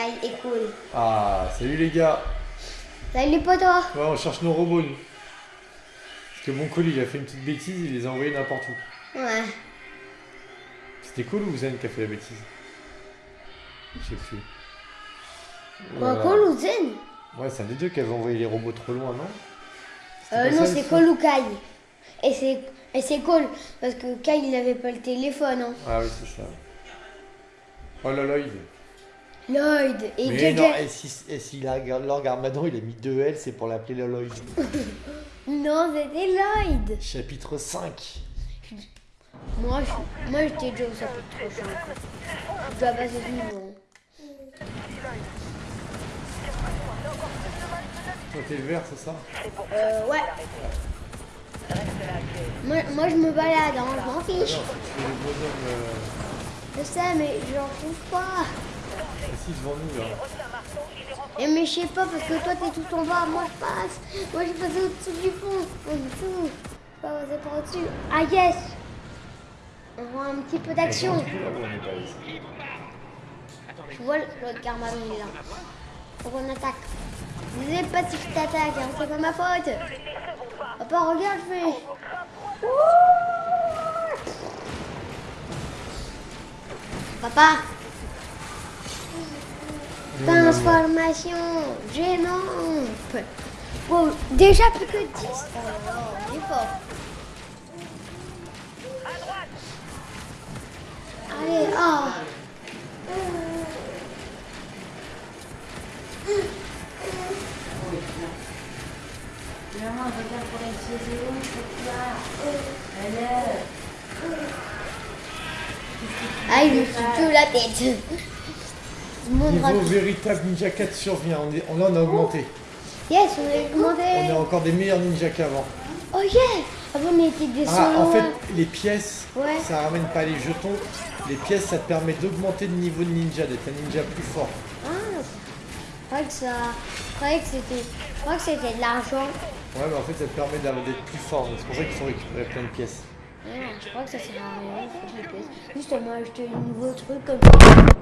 Est cool. Ah, salut les gars. Salut potos. Ouais, on cherche nos robots, nous. Parce que mon colis, il a fait une petite bêtise, il les a envoyés n'importe où. Ouais. C'était cool ou Zen qui a fait la bêtise? Je sais plus. Quoi, Voilà. Cole ou Zen? Ouais, c'est un des deux qui avait envoyé les robots trop loin, non? Euh, Non, c'est le Cole ou Kai? Et c'est et c'est parce que Kai il n'avait pas le téléphone. Hein. Ah oui, c'est ça. Oh là là, il Lloyd et Mais non, et si, et si la, Lord Garmadon, il a mis deux L, c'est pour l'appeler Loloid. Non, c'était Lloyd. Chapitre 5. Moi, je, moi j'étais déjà au chapitre 5. Je dois passer ce niveau. Toi, t'es le vert, c'est ça? Euh, ouais. Moi, moi je me balade, hein, je m'en Ah fiche. non, faut que tu fais le bonhomme euh, Je sais, mais je n'en trouve pas. Devant nous, là. Et mais je sais pas, parce que toi t'es tout en bas, moi je passe. Moi je passe au-dessus du pont. En dessous. Passer par au-dessus. Ah yes On voit un petit peu d'action. Pas ici. Je vois l'autre Carmadon, il est là. Faut qu'on attaque. Désolé, pas si je t'attaque, hein, c'est pas ma faute. Papa, regarde, je fais. Ouh Papa, transformation gênante. Bon, déjà plus que 10. Oh fort. Allez, eux, c'est quoi Alors Ah, il me fout tout la tête. Je montre Niveau véritable Ninja 4 survient. On est, on, là, on a augmenté. Yes, on a On augmenté. est encore des meilleurs ninjas qu'avant. Oh yeah Avant, on était des Ah, en fait, hein. les pièces, Ouais. ça ramène pas les jetons. Les pièces, ça te permet d'augmenter le niveau de ninja, d'être un ninja plus fort. Ah, je croyais que ça... Je croyais que c'était... De l'argent. Ouais, mais en fait, ça te permet d'être plus fort. C'est pour ça qu'il faut récupérer plein de pièces. Ah, je crois que ça sert à rien. pièces. Juste, elle m'a acheté un nouveau truc comme ça.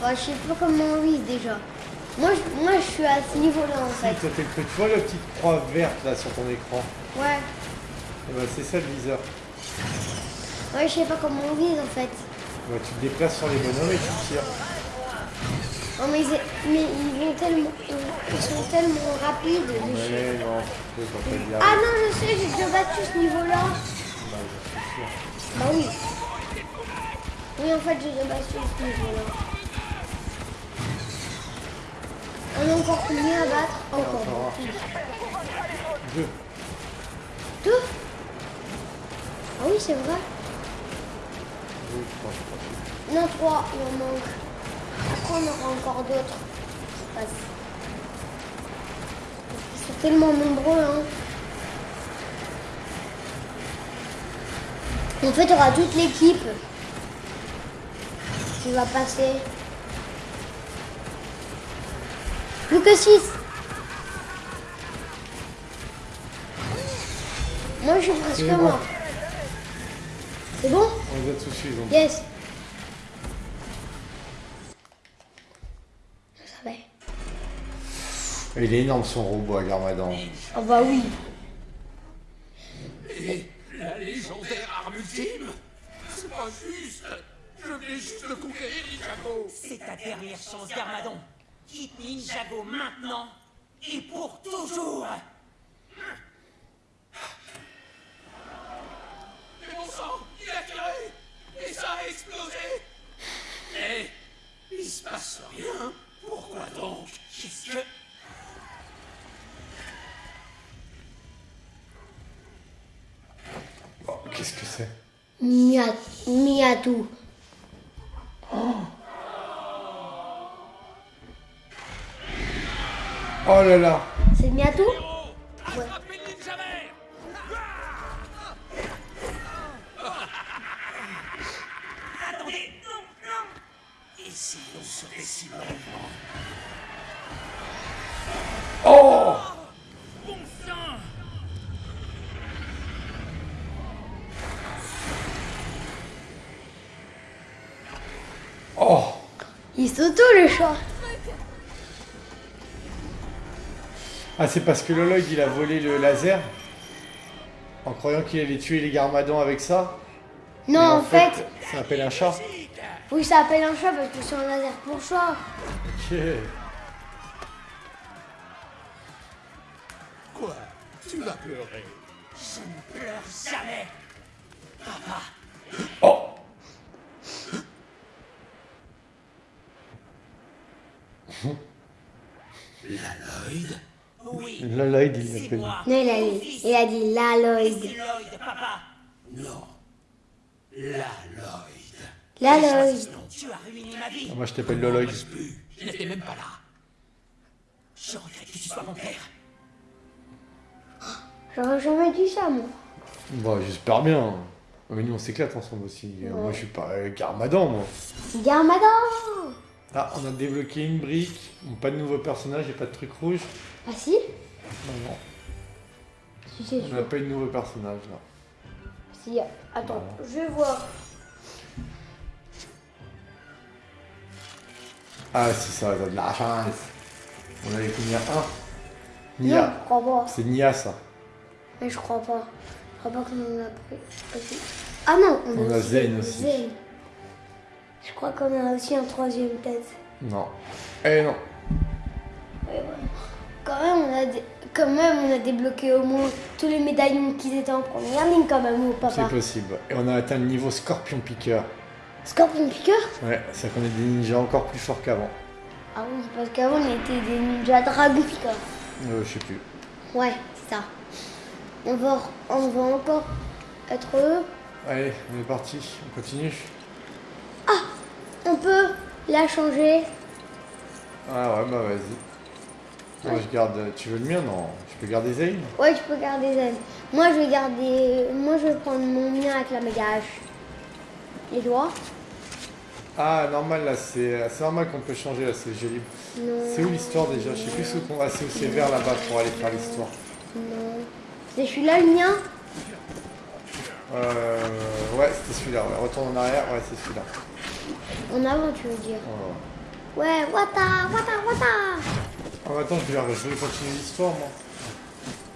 Je sais pas comment on vise déjà. Moi, je, moi, je suis à ce niveau-là en fait. Le truc. Tu vois la petite croix verte là sur ton écran Ouais. Eh ben, C'est ça le viseur. Ouais, je sais pas comment on vise en fait. Tu te déplaces sur les bonhommes et tu tires. Non, mais, ils vont tellement. Ils sont tellement rapides. je non, je peux pas te dire. Ah non, je sais, j'ai déjà battu ce niveau-là. Bah, je suis sûr. Bah oui. Oui, en fait, j'ai déjà battu ce niveau-là. On a encore combien à battre Encore. Encore Deux. Deux Ah oui, c'est vrai. Deux, trois, je crois. Non, trois, il en manque. Après, on aura encore d'autres. qui passent. Ils sont tellement nombreux, hein. En fait, il y aura toute l'équipe qui va passer. Plus que 6. Moi, je suis presque bon. mort. C'est bon On les a tous donc. Yes. Je savais. Il est énorme son robot à Garmadan. Oh bah oui. Et la légendaire arme ultime C'est pas juste Je venais juste de conquérir Ninjago C'est ta dernière chance, Garmadon. Quitte Ninjago maintenant. Et pour toujours. Mais bon sang Il a tiré. Et ça a explosé. Mais il se passe rien. Pourquoi donc? Qu'est-ce que... Oh, Qu'est-ce que c'est? Mia- Oh là là. C'est Miatou ninja vert Attendez, non, non Essayons ce récit brièvement. Oh. Bon sang. Oh. Il s'auto le chat. Ah, c'est parce que Loloid il a volé le laser en croyant qu'il allait tuer les garmadons avec ça. Non, en fait, ça s'appelle un chat. oui, ça s'appelle un chat parce que c'est un laser pour chat. Ok. Quoi? Tu vas pleurer Je ne pleure jamais Oh Lloyd Loloid il l'appelle. moi Non, il a dit, il a dit la Lloyd. Lloyd, papa Non. La Lloyd. La Lloyd. Tu as ruiné ma vie Ah, Moi je t'appelle Loloid. Je plus. Je n'étais même pas là. Je regrette que tu sois mon père. J'aurais jamais dit ça, moi. Bah j'espère bien. Mais nous on s'éclate ensemble aussi. Moi je suis pas euh, garmadon moi. Garmadon Ah on a débloqué une brique. Bon, pas de nouveau personnage et pas de truc rouge. Ah si Non non. Si, c'est On n'a pas eu de nouveau personnage là. Si, attends, je vais voir. Ah si ça, ça a de la chance. On avait combien Un Non, Nia. je crois pas. C'est Nia ça. Mais je crois pas. Je crois pas qu'on en a pris. Ah non, on, On a Zen aussi. Zen. Je crois qu'on a aussi un troisième tête. Non. Eh non. Ouais, ouais. Quand même, on a dé- quand même, on a débloqué au moins tous les médaillons qui étaient en première ligne quand même, au C'est papa. possible. Et on a atteint le niveau scorpion piqueur. Scorpion Piqueur Ouais, c'est qu'on est des ninjas encore plus forts qu'avant. Ah oui, parce qu'avant on était des ninjas dragon piqueurs. Euh, je sais plus. Ouais, c'est ça. On va, on va encore être eux. Allez, on est parti. On continue. On peut la changer. Ah ouais, bah vas-y. Moi je garde. Tu veux le mien Non? Je peux garder Zane Ouais, tu peux garder Zen. Moi, je vais garder. Moi, je vais prendre mon mien avec la méga hache. Et toi Ah, normal là, c'est c'est normal qu'on peut changer là, c'est joli. C'est où l'histoire déjà? Je sais plus où qu'on va. C'est où c'est vers là-bas pour aller faire l'histoire. Non. C'est celui-là le mien? Euh. Ouais, c'était celui-là. Ouais. Retourne en arrière. Ouais, c'est celui-là. En avant, tu veux dire. Oh. Ouais, wata, wata, wata. Ah, attends, je vais, je vais continuer l'histoire moi.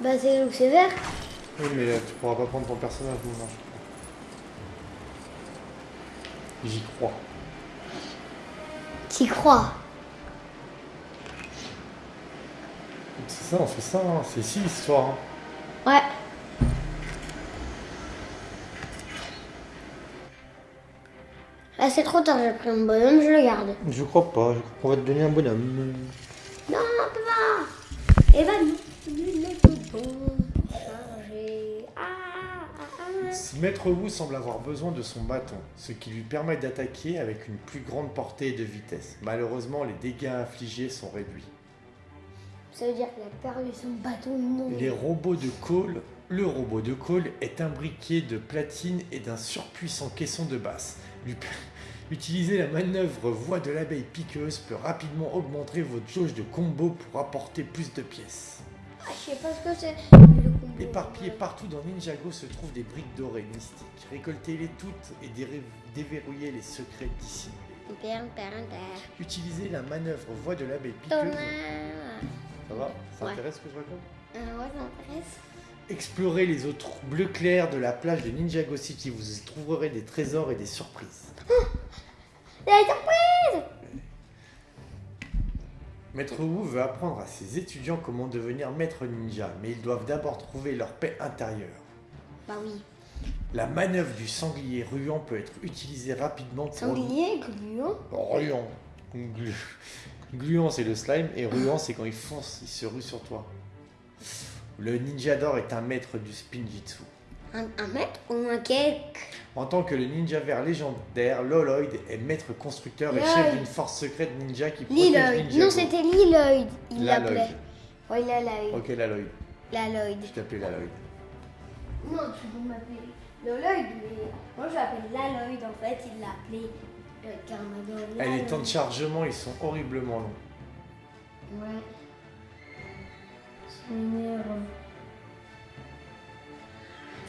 Bah, c'est où c'est vert. Oui, mais euh, tu pourras pas prendre ton personnage, non. J'y crois. T'y crois C'est ça, on fait ça, hein. c'est ici l'histoire. hein. Ouais. Trop tard, j'ai pris un bonhomme, je le garde. Je crois pas, je crois qu'on va te donner un bonhomme. Non, papa Et ah, ah. Si Maître Wu semble avoir besoin de son bâton, ce qui lui permet d'attaquer avec une plus grande portée et de vitesse. Malheureusement, les dégâts infligés sont réduits. Ça veut dire qu'il a perdu son bâton, non Les robots de Cole, le robot de Cole est imbriqué de platine et d'un surpuissant caisson de basse. Lui- Utiliser la manœuvre voie de l'abeille piqueuse peut rapidement augmenter votre jauge de combo pour apporter plus de pièces. Ah, je sais pas ce que c'est. le combo. Éparpillées partout dans Ninjago se trouvent des briques dorées mystiques. Récoltez-les toutes et déverrouillez les secrets dissimulés. Utilisez la manœuvre voie de l'abeille piqueuse. Thomas. Ça va? Ça Ouais. intéresse ce que je raconte? Euh, ouais, ça m'intéresse. Explorez les eaux bleu clair de la plage de Ninjago City. Vous y trouverez des trésors et des surprises. Il a été surprise Maître Wu veut apprendre à ses étudiants comment devenir maître ninja, mais ils doivent d'abord trouver leur paix intérieure. Bah oui. La manœuvre du sanglier ruant peut être utilisée rapidement pour... Sanglier, gluant. Ruant. Glu- Gluant, c'est le slime, et ruant, c'est quand il fonce, il se rue sur toi. Le ninja d'or est un maître du spinjitzu. Un, un mètre ou un cake En tant que le ninja vert légendaire, Loloid est maître constructeur et chef d'une force secrète ninja qui protège Liloid. Ninjago. Non, c'était Liloid. Il Laloid. l'appelait. A l'œil. Ok, la Lloyd. La Lloyd. Je t'appelais la Lloyd. Non, tu peux m'appeler le Lloyd, mais moi je l'appelle la Lloyd en fait. Il l'a appelé le Carmadon. Ah, les temps de chargement, ils sont horriblement longs. Ouais.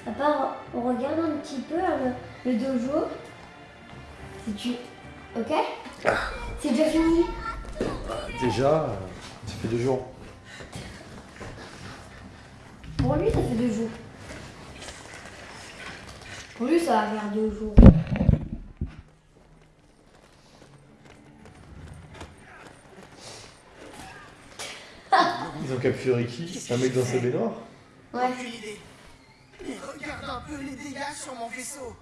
À part, on regarde un petit peu euh, le, le dojo. Si tu. Ok? C'est déjà fini? Déjà, euh, ça fait deux jours. Pour lui, ça fait deux jours. Pour lui, ça va faire deux jours. Ils ont capturé qui Un mec dans sa baignoire Ouais. Aucune idée. Mais regarde un peu les dégâts sur mon vaisseau.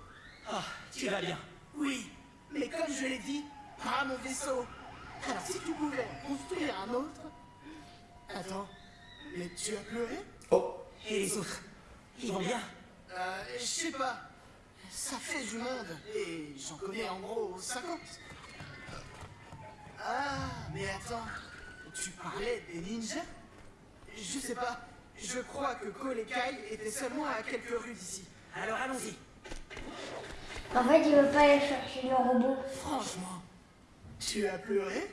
Ah, tu vas bien. Oui, mais comme je l'ai dit, pas mon vaisseau. Alors si tu pouvais en construire un autre... Attends, mais tu as pleuré Oh Et les autres Ils vont bien Euh, je sais pas. Ça fait du monde, et j'en connais en gros 50. Ah, mais attends, tu parlais des ninjas? Je sais pas, je crois que Cole et Kai étaient seulement à quelques rues d'ici. Alors allons-y. En fait, il veut pas aller chercher le robot. Franchement, tu as pleuré?